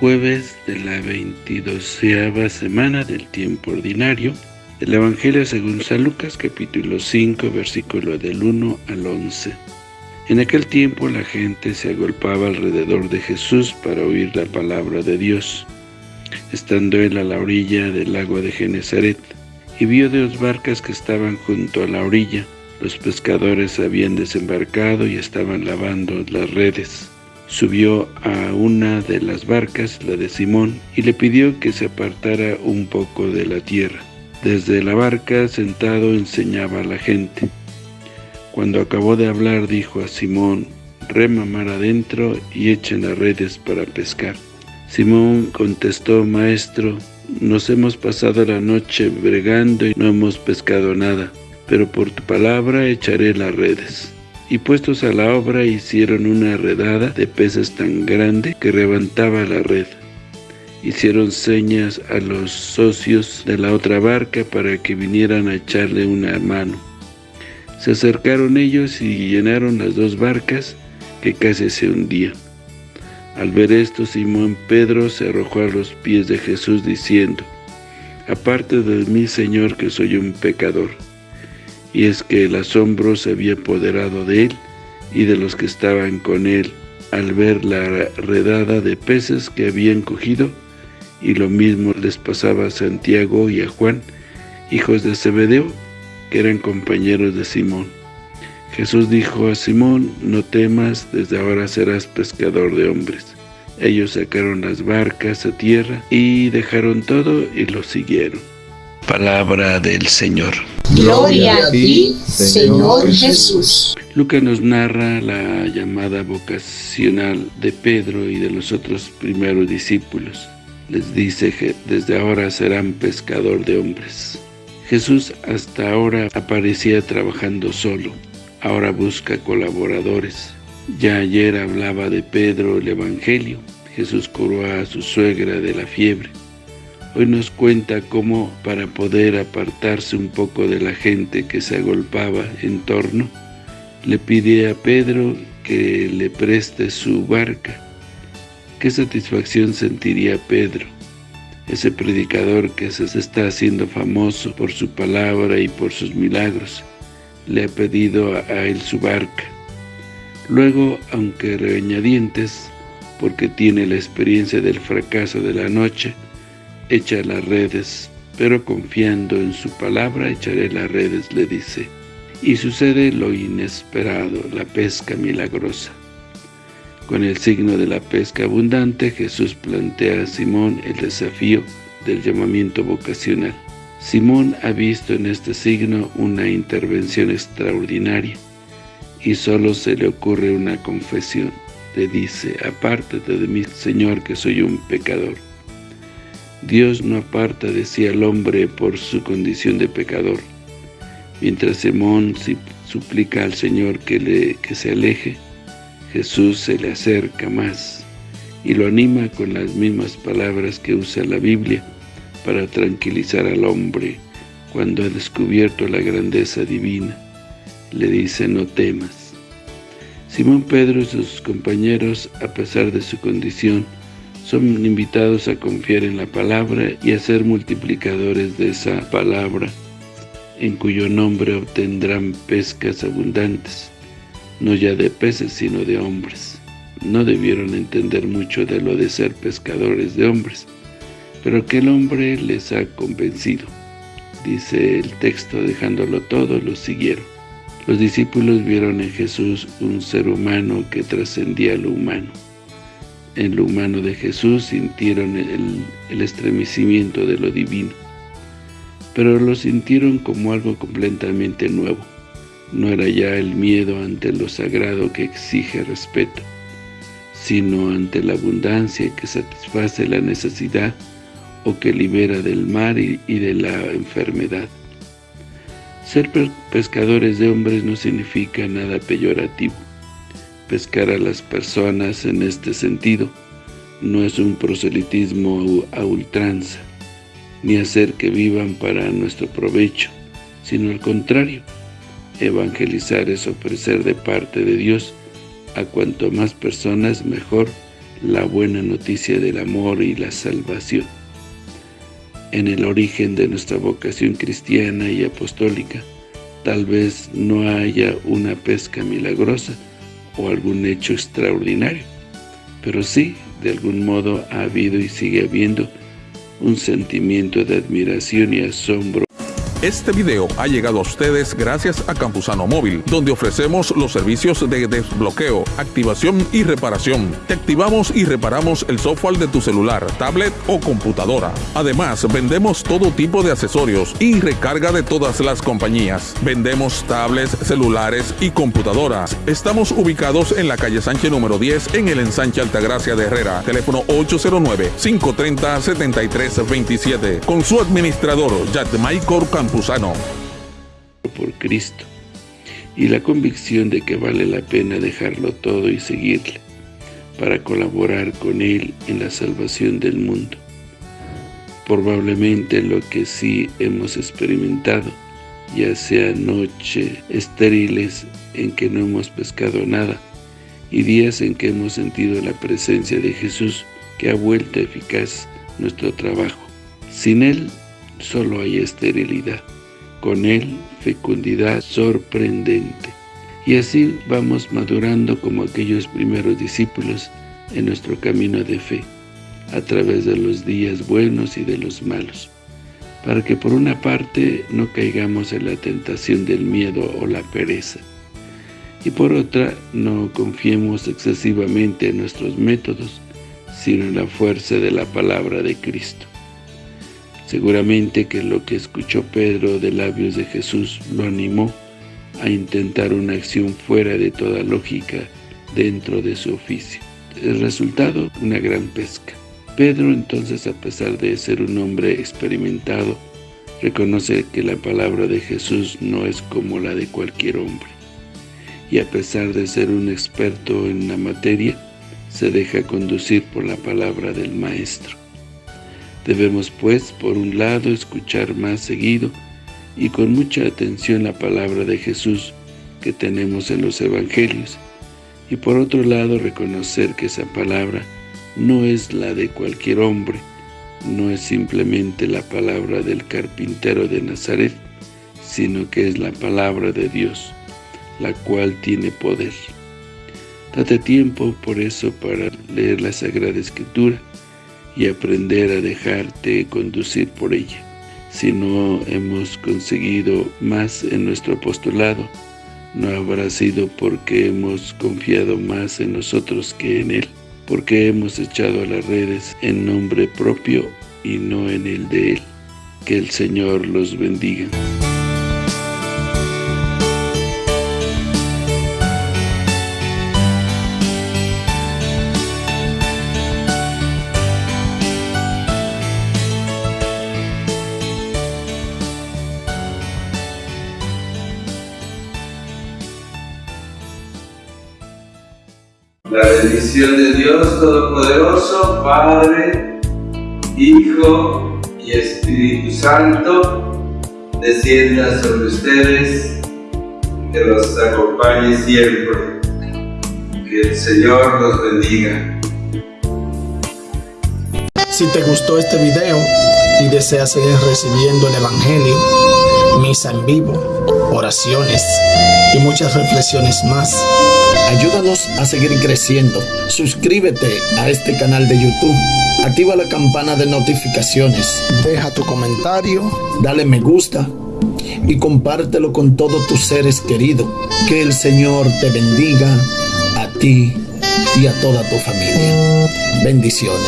jueves de la 22 semana del tiempo ordinario. El Evangelio según San Lucas, capítulo 5, versículo del 1 al 11. En aquel tiempo la gente se agolpaba alrededor de Jesús para oír la palabra de Dios. Estando él a la orilla del lago de Genezaret, y vio dos barcas que estaban junto a la orilla. Los pescadores habían desembarcado y estaban lavando las redes. Subió a una de las barcas, la de Simón, y le pidió que se apartara un poco de la tierra. Desde la barca, sentado, enseñaba a la gente. Cuando acabó de hablar, dijo a Simón, rema mar adentro y echen las redes para pescar. Simón contestó, Maestro, nos hemos pasado la noche bregando y no hemos pescado nada, pero por tu palabra echaré las redes. Y puestos a la obra hicieron una redada de peces tan grande que levantaba la red. Hicieron señas a los socios de la otra barca para que vinieran a echarle una mano. Se acercaron ellos y llenaron las dos barcas que casi se hundían. Al ver esto, Simón Pedro se arrojó a los pies de Jesús diciendo, Aparte de mí, Señor, que soy un pecador. Y es que el asombro se había apoderado de él y de los que estaban con él al ver la redada de peces que habían cogido, y lo mismo les pasaba a Santiago y a Juan, hijos de Zebedeo, que eran compañeros de Simón. Jesús dijo a Simón, no temas, desde ahora serás pescador de hombres. Ellos sacaron las barcas a tierra y dejaron todo y lo siguieron. Palabra del Señor. Gloria a ti, Señor Jesús. Lucas nos narra la llamada vocacional de Pedro y de los otros primeros discípulos. Les dice que desde ahora serán pescador de hombres. Jesús hasta ahora aparecía trabajando solo, ahora busca colaboradores. Ya ayer hablaba de Pedro el Evangelio. Jesús curó a su suegra de la fiebre. Hoy nos cuenta cómo para poder apartarse un poco de la gente que se agolpaba en torno, le pide a Pedro que le preste su barca. Qué satisfacción sentiría Pedro, ese predicador que se está haciendo famoso por su palabra y por sus milagros le ha pedido a, él su barca. Luego, aunque regañadientes, porque tiene la experiencia del fracaso de la noche, echa las redes, pero confiando en su palabra echaré las redes, le dice. Y sucede lo inesperado, la pesca milagrosa. Con el signo de la pesca abundante, Jesús plantea a Simón el desafío del llamamiento vocacional. Simón ha visto en este signo una intervención extraordinaria y solo se le ocurre una confesión. Le dice, apártate de mí, Señor, que soy un pecador. Dios no aparta de sí al hombre por su condición de pecador. Mientras Simón suplica al Señor que, le, que se aleje, Jesús se le acerca más y lo anima con las mismas palabras que usa la Biblia para tranquilizar al hombre cuando ha descubierto la grandeza divina. Le dice, no temas. Simón Pedro y sus compañeros, a pesar de su condición, son invitados a confiar en la palabra y a ser multiplicadores de esa palabra, en cuyo nombre obtendrán pescas abundantes, no ya de peces sino de hombres. No debieron entender mucho de lo de ser pescadores de hombres, pero que el hombre les ha convencido. Dice el texto, dejándolo todo, lo siguieron. Los discípulos vieron en Jesús un ser humano que trascendía lo humano. En lo humano de Jesús sintieron el, estremecimiento de lo divino, pero lo sintieron como algo completamente nuevo. No era ya el miedo ante lo sagrado que exige respeto, sino ante la abundancia que satisface la necesidad o que libera del mar y, de la enfermedad. Ser pescadores de hombres no significa nada peyorativo. Pescar a las personas en este sentido no es un proselitismo a ultranza, ni hacer que vivan para nuestro provecho, sino al contrario, evangelizar es ofrecer de parte de Dios a cuanto más personas mejor la buena noticia del amor y la salvación. En el origen de nuestra vocación cristiana y apostólica, tal vez no haya una pesca milagrosa o algún hecho extraordinario, pero sí, de algún modo ha habido y sigue habiendo un sentimiento de admiración y asombro este video ha llegado a ustedes gracias a Campusano Móvil, donde ofrecemos los servicios de desbloqueo, activación y reparación. Te activamos y reparamos el software de tu celular, tablet o computadora. Además, vendemos todo tipo de accesorios y recarga de todas las compañías. Vendemos tablets, celulares y computadoras. Estamos ubicados en la calle Sánchez número 10 en el ensanche Altagracia de Herrera. Teléfono 809-530-7327. Con su administrador, Jack Michael Campusano por Cristo y la convicción de que vale la pena dejarlo todo y seguirle para colaborar con Él en la salvación del mundo. Probablemente lo que sí hemos experimentado, ya sea noche estériles en que no hemos pescado nada, y días en que hemos sentido la presencia de Jesús que ha vuelto eficaz nuestro trabajo. Sin Él solo hay esterilidad. Con él, fecundidad sorprendente. Y así vamos madurando como aquellos primeros discípulos en nuestro camino de fe, a través de los días buenos y de los malos, para que por una parte no caigamos en la tentación del miedo o la pereza, y por otra no confiemos excesivamente en nuestros métodos, sino en la fuerza de la palabra de Cristo. Seguramente que lo que escuchó Pedro de labios de Jesús lo animó a intentar una acción fuera de toda lógica dentro de su oficio. El resultado, una gran pesca. Pedro entonces, a pesar de ser un hombre experimentado, reconoce que la palabra de Jesús no es como la de cualquier hombre. Y a pesar de ser un experto en la materia, se deja conducir por la palabra del Maestro. Debemos pues, por un lado, escuchar más seguido y con mucha atención la palabra de Jesús que tenemos en los Evangelios, y por otro lado reconocer que esa palabra no es la de cualquier hombre, no es simplemente la palabra del carpintero de Nazaret, sino que es la palabra de Dios, la cual tiene poder. Date tiempo por eso para leer la Sagrada Escritura, y aprender a dejarte conducir por ella. Si no hemos conseguido más en nuestro apostolado, no habrá sido porque hemos confiado más en nosotros que en Él, porque hemos echado a las redes en nombre propio y no en el de Él. Que el Señor los bendiga. La bendición de Dios Todopoderoso, Padre, Hijo y Espíritu Santo, descienda sobre ustedes, que los acompañe siempre. Que el Señor los bendiga. Si te gustó este video y deseas seguir recibiendo el Evangelio, misa en vivo, oraciones y muchas reflexiones más, Ayúdanos a seguir creciendo. Suscríbete a este canal de YouTube. Activa la campana de notificaciones. Deja tu comentario. Dale me gusta. Y compártelo con todos tus seres queridos. Que el Señor te bendiga a ti y a toda tu familia. Bendiciones.